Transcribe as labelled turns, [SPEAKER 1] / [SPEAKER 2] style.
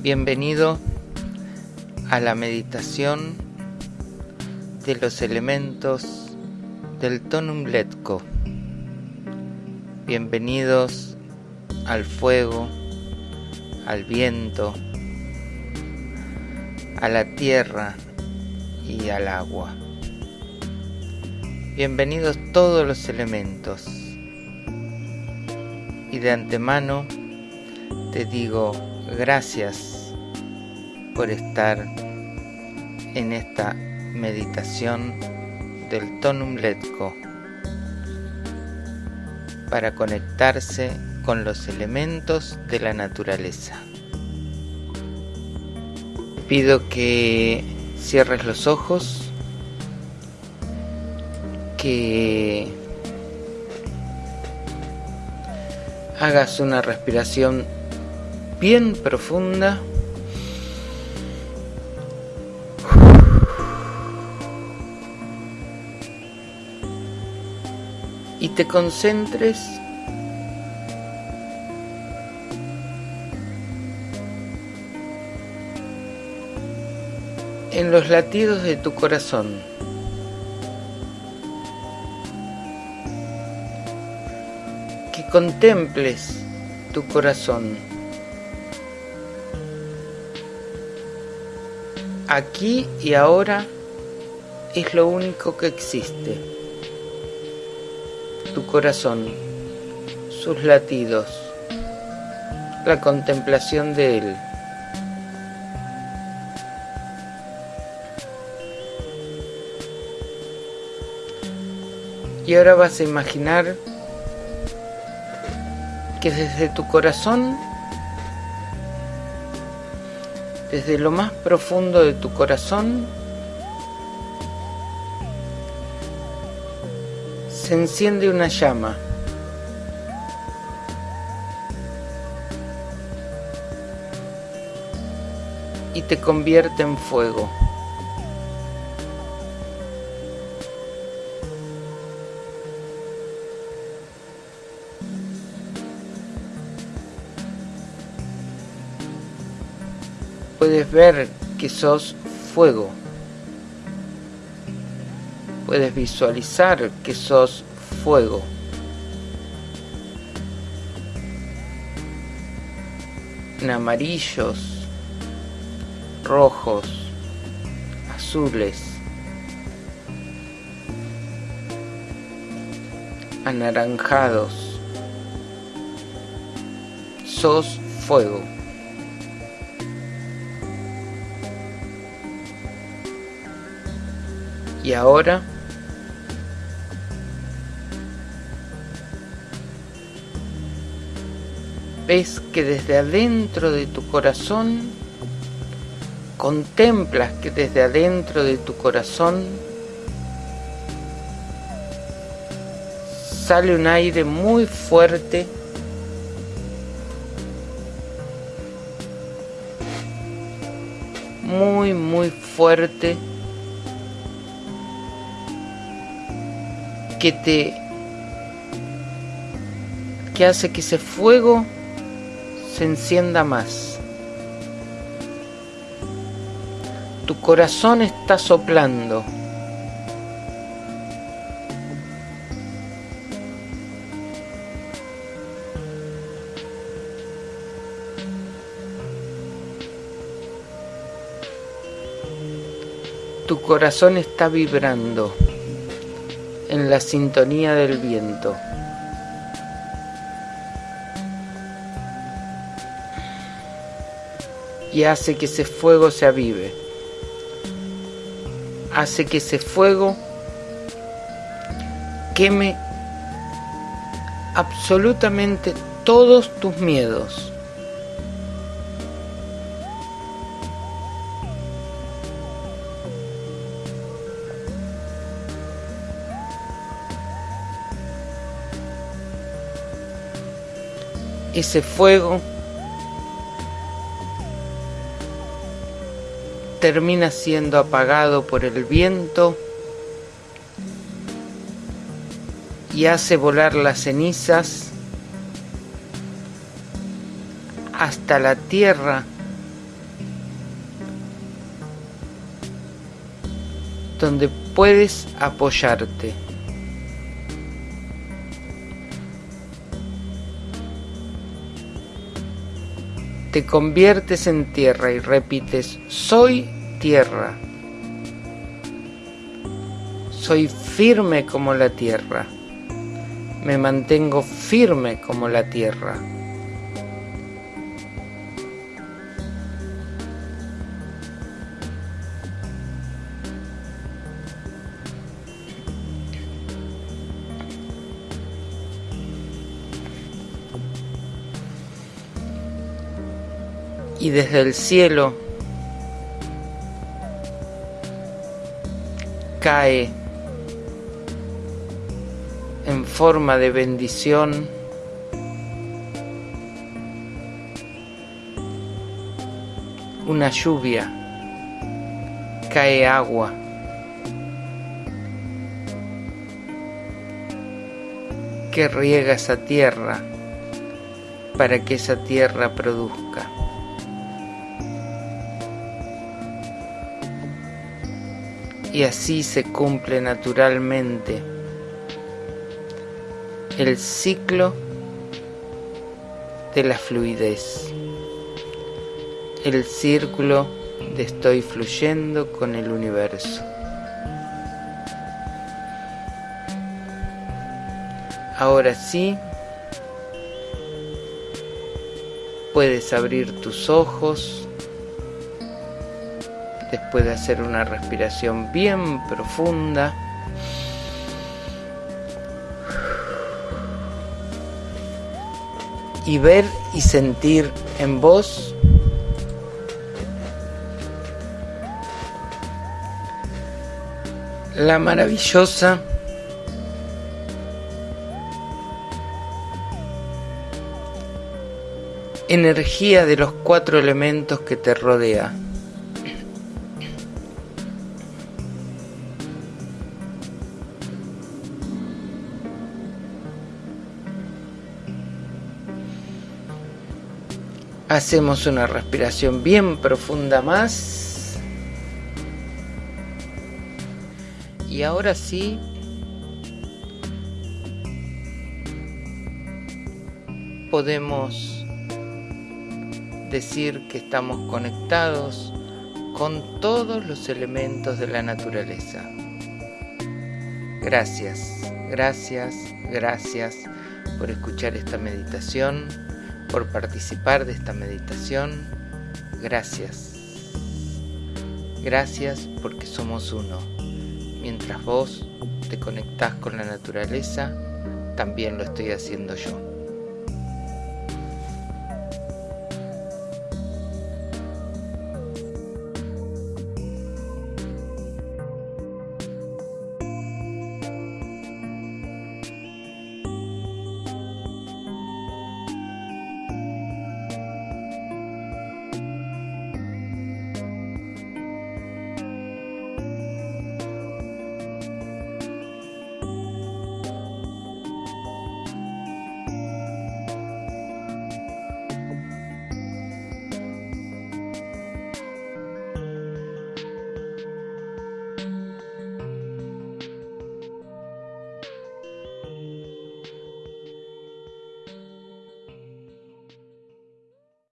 [SPEAKER 1] Bienvenido a la meditación de los elementos del Tonum Letko. Bienvenidos al fuego, al viento, a la tierra y al agua. Bienvenidos todos los elementos. Y de antemano te digo gracias por estar en esta meditación del Tonum Letko para conectarse con los elementos de la naturaleza. Pido que cierres los ojos, que hagas una respiración bien profunda. Y te concentres en los latidos de tu corazón. Que contemples tu corazón. Aquí y ahora es lo único que existe. Tu corazón, sus latidos, la contemplación de él. Y ahora vas a imaginar que desde tu corazón, desde lo más profundo de tu corazón, se enciende una llama. y te convierte en fuego. Puedes ver que sos fuego. Puedes visualizar que sos fuego. En amarillos, rojos, azules, anaranjados. Sos fuego. Y ahora ves que desde adentro de tu corazón, contemplas que desde adentro de tu corazón sale un aire muy fuerte. Muy muy fuerte que te que hace que ese fuego se encienda más. Tu corazón está soplando. Tu corazón está vibrando en la sintonía del viento. Y hace que ese fuego se avive. Hace que ese fuego queme absolutamente todos tus miedos. ese fuego termina siendo apagado por el viento y hace volar las cenizas hasta la tierra donde puedes apoyarte. Te conviertes en tierra y repites, soy tierra. Soy firme como la tierra. Me mantengo firme como la tierra. Y desde el cielo cae en forma de bendición una lluvia, cae agua. que riega esa tierra para que esa tierra produzca. Y así se cumple naturalmente. El ciclo de la fluidez, el círculo de estoy fluyendo con el universo. Ahora sí, puedes abrir tus ojos después de hacer una respiración bien profunda. Y ver y sentir en vos la maravillosa energía de los cuatro elementos que te rodea. Hacemos una respiración bien profunda más. Y ahora sí, podemos decir que estamos conectados con todos los elementos de la naturaleza. Gracias, gracias, gracias por escuchar esta meditación por participar de esta meditación. Gracias. Gracias porque somos uno. Mientras vos te conectás con la naturaleza, también lo estoy haciendo yo.